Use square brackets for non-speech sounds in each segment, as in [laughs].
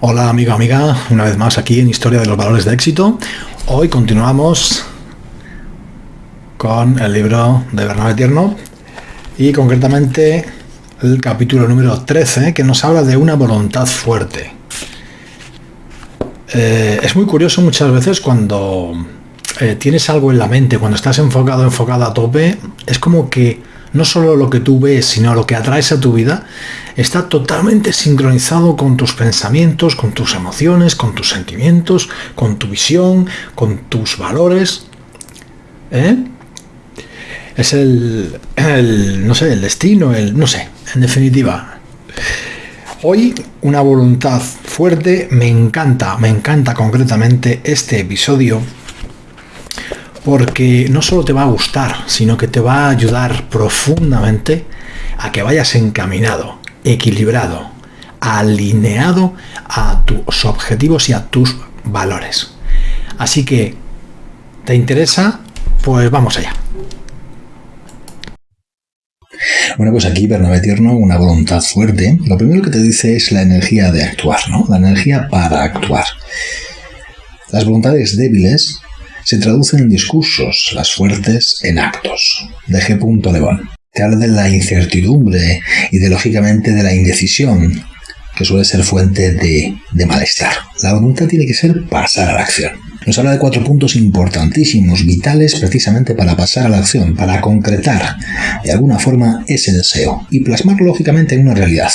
Hola amigo, amiga, una vez más aquí en Historia de los Valores de Éxito. Hoy continuamos con el libro de Bernabé Tierno y concretamente el capítulo número 13 que nos habla de una voluntad fuerte. Eh, es muy curioso muchas veces cuando eh, tienes algo en la mente, cuando estás enfocado, enfocado a tope, es como que no solo lo que tú ves, sino lo que atraes a tu vida, está totalmente sincronizado con tus pensamientos, con tus emociones, con tus sentimientos, con tu visión, con tus valores. ¿Eh? Es el, el, no sé, el destino, el, no sé, en definitiva. Hoy una voluntad fuerte, me encanta, me encanta concretamente este episodio porque no solo te va a gustar, sino que te va a ayudar profundamente a que vayas encaminado, equilibrado, alineado a tus objetivos y a tus valores. Así que, ¿te interesa? Pues vamos allá. Bueno, pues aquí Bernabé Tierno, una voluntad fuerte. Lo primero que te dice es la energía de actuar, ¿no? La energía para actuar. Las voluntades débiles se traducen en discursos, las fuertes en actos. De G. Lebón. Te habla de la incertidumbre y de, lógicamente, de la indecisión, que suele ser fuente de, de malestar. La voluntad tiene que ser pasar a la acción. Nos habla de cuatro puntos importantísimos, vitales precisamente para pasar a la acción, para concretar de alguna forma ese deseo y plasmarlo lógicamente en una realidad,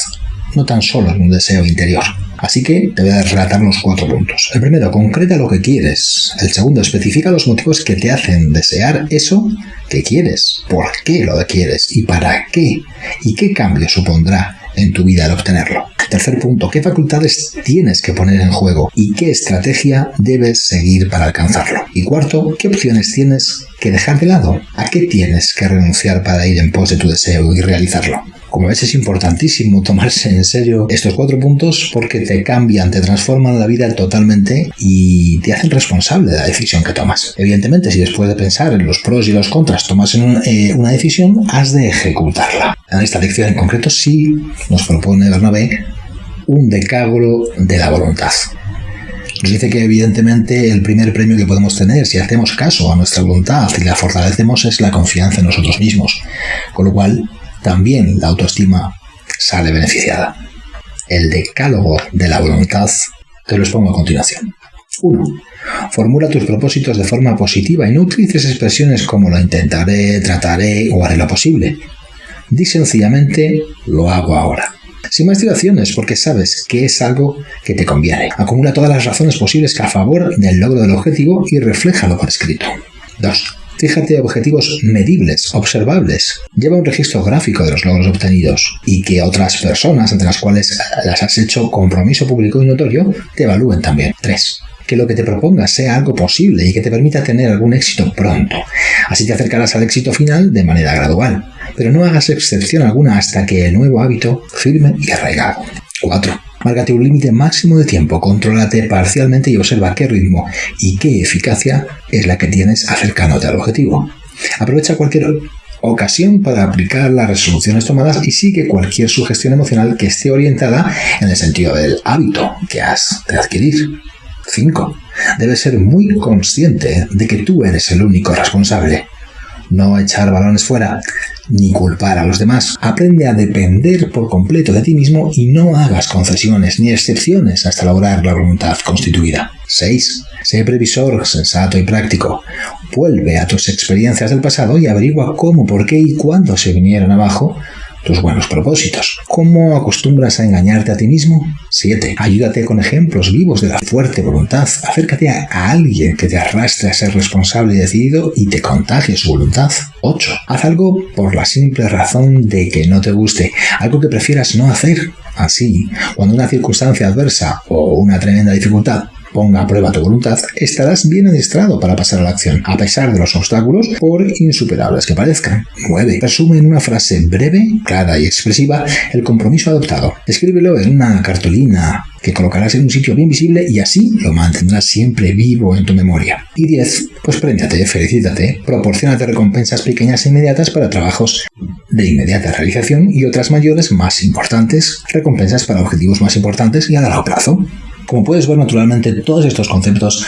no tan solo en un deseo interior. Así que te voy a relatar los cuatro puntos. El primero, concreta lo que quieres. El segundo, especifica los motivos que te hacen desear eso que quieres. ¿Por qué lo quieres? ¿Y para qué? ¿Y qué cambio supondrá en tu vida al obtenerlo? Tercer punto, ¿qué facultades tienes que poner en juego? ¿Y qué estrategia debes seguir para alcanzarlo? Y cuarto, ¿qué opciones tienes que dejar de lado? ¿A qué tienes que renunciar para ir en pos de tu deseo y realizarlo? Como ves, es importantísimo tomarse en serio estos cuatro puntos porque te cambian, te transforman la vida totalmente y te hacen responsable de la decisión que tomas. Evidentemente, si después de pensar en los pros y los contras tomas eh, una decisión, has de ejecutarla. En esta lección en concreto sí nos propone Bernabé un decálogo de la voluntad. Nos dice que evidentemente el primer premio que podemos tener si hacemos caso a nuestra voluntad y la fortalecemos es la confianza en nosotros mismos. Con lo cual, también la autoestima sale beneficiada. El decálogo de la voluntad te lo expongo a continuación. 1. Formula tus propósitos de forma positiva y no utilices expresiones como lo intentaré, trataré o haré lo posible. Di sencillamente lo hago ahora. Sin más dilaciones, porque sabes que es algo que te conviene. Acumula todas las razones posibles a favor del logro del objetivo y refléjalo por escrito. 2. Fíjate objetivos medibles, observables. Lleva un registro gráfico de los logros obtenidos y que otras personas ante las cuales las has hecho compromiso público y notorio te evalúen también. 3 que lo que te propongas sea algo posible y que te permita tener algún éxito pronto. Así te acercarás al éxito final de manera gradual, pero no hagas excepción alguna hasta que el nuevo hábito firme y arraigado. 4. Márgate un límite máximo de tiempo, contrólate parcialmente y observa qué ritmo y qué eficacia es la que tienes acercándote al objetivo. Aprovecha cualquier ocasión para aplicar las resoluciones tomadas y sigue cualquier sugestión emocional que esté orientada en el sentido del hábito que has de adquirir. 5. Debes ser muy consciente de que tú eres el único responsable. No echar balones fuera ni culpar a los demás. Aprende a depender por completo de ti mismo y no hagas concesiones ni excepciones hasta lograr la voluntad constituida. 6. Sé previsor, sensato y práctico. Vuelve a tus experiencias del pasado y averigua cómo, por qué y cuándo se vinieron abajo tus buenos propósitos. ¿Cómo acostumbras a engañarte a ti mismo? 7. Ayúdate con ejemplos vivos de la fuerte voluntad. Acércate a, alguien que te arrastre a ser responsable y decidido y te contagie su voluntad. 8. Haz algo por la simple razón de que no te guste, algo que prefieras no hacer. Así, cuando una circunstancia adversa o una tremenda dificultad ponga a prueba tu voluntad, estarás bien adiestrado para pasar a la acción, a pesar de los obstáculos, por insuperables que parezcan. 9. Resume en una frase breve, clara y expresiva el compromiso adoptado. Escríbelo en una cartulina que colocarás en un sitio bien visible y así lo mantendrás siempre vivo en tu memoria. Y 10. Pues premiate, felicítate, proporcionate recompensas pequeñas e inmediatas para trabajos de inmediata realización y otras mayores más importantes, recompensas para objetivos más importantes y a largo plazo. Como puedes ver, naturalmente, todos estos conceptos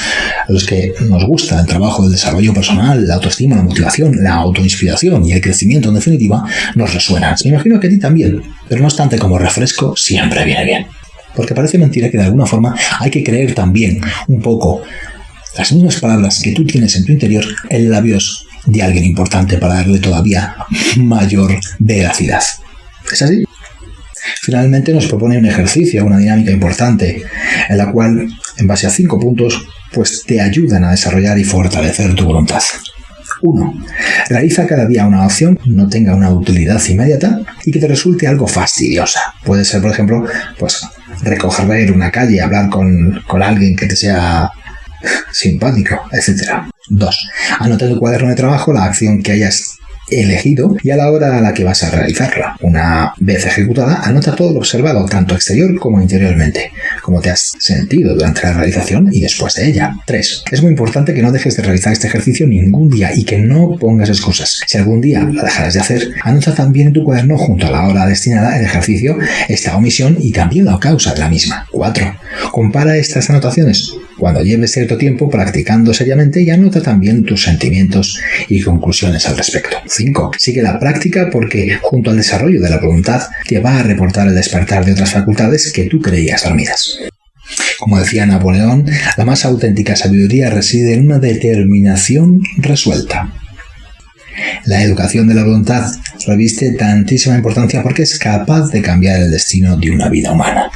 a los que nos gusta el trabajo del desarrollo personal, la autoestima, la motivación, la autoinspiración y el crecimiento, en definitiva, nos resuenan. Me imagino que a ti también, pero no obstante, como refresco, siempre viene bien. Porque parece mentira que de alguna forma hay que creer también un poco las mismas palabras que tú tienes en tu interior en labios de alguien importante para darle todavía mayor veracidad. ¿Es así? Finalmente nos propone un ejercicio, una dinámica importante, en la cual, en base a cinco puntos, pues te ayudan a desarrollar y fortalecer tu voluntad. 1. Realiza cada día una opción que no tenga una utilidad inmediata y que te resulte algo fastidiosa. Puede ser, por ejemplo, pues recoger una calle, hablar con, con alguien que te sea [laughs] simpático, etc. 2. Anota en tu cuaderno de trabajo la acción que hayas elegido y a la hora a la que vas a realizarla. Una vez ejecutada, anota todo lo observado, tanto exterior como interiormente, como te has sentido durante la realización y después de ella. 3. Es muy importante que no dejes de realizar este ejercicio ningún día y que no pongas excusas. Si algún día la dejarás de hacer, anota también en tu cuaderno junto a la hora destinada al ejercicio esta omisión y también la causa de la misma. 4. Compara estas anotaciones cuando lleves cierto tiempo practicando seriamente y anota también tus sentimientos y conclusiones al respecto. 5. Sigue la práctica porque, junto al desarrollo de la voluntad, te va a reportar el despertar de otras facultades que tú creías dormidas. Como decía Napoleón, la más auténtica sabiduría reside en una determinación resuelta. La educación de la voluntad reviste tantísima importancia porque es capaz de cambiar el destino de una vida humana.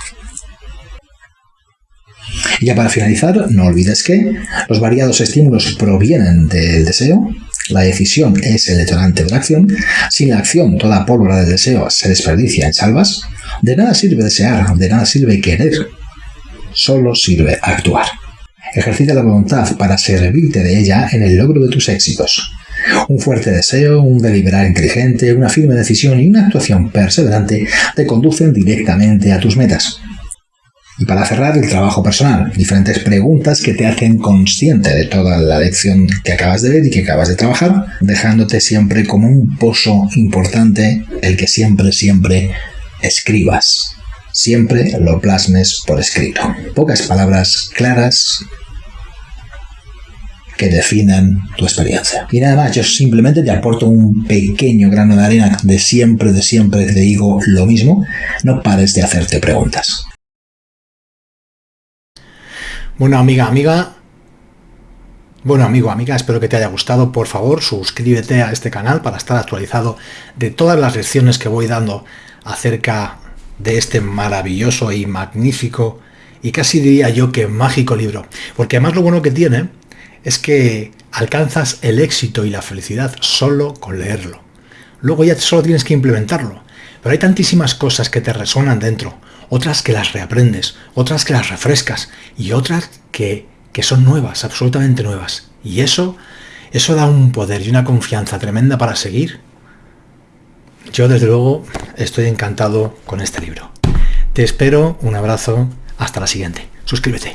Y ya para finalizar, no olvides que los variados estímulos provienen del deseo, la decisión es el detonante de la acción, sin la acción toda pólvora del deseo se desperdicia en salvas, de nada sirve desear, de nada sirve querer, solo sirve actuar. Ejercita la voluntad para servirte de ella en el logro de tus éxitos. Un fuerte deseo, un deliberar inteligente, una firme decisión y una actuación perseverante te conducen directamente a tus metas. Y para cerrar, el trabajo personal. Diferentes preguntas que te hacen consciente de toda la lección que acabas de ver y que acabas de trabajar, dejándote siempre como un pozo importante el que siempre, siempre escribas. Siempre lo plasmes por escrito. Pocas palabras claras que definan tu experiencia. Y nada más, yo simplemente te aporto un pequeño grano de arena de siempre, de siempre te digo lo mismo. No pares de hacerte preguntas. Bueno, amiga, amiga. Bueno, amigo, amiga, espero que te haya gustado. Por favor, suscríbete a este canal para estar actualizado de todas las lecciones que voy dando acerca de este maravilloso y magnífico y casi diría yo que mágico libro. Porque además lo bueno que tiene es que alcanzas el éxito y la felicidad solo con leerlo. Luego ya solo tienes que implementarlo. Pero hay tantísimas cosas que te resonan dentro otras que las reaprendes, otras que las refrescas y otras que, que son nuevas, absolutamente nuevas. Y eso, eso da un poder y una confianza tremenda para seguir. Yo desde luego estoy encantado con este libro. Te espero, un abrazo, hasta la siguiente. Suscríbete.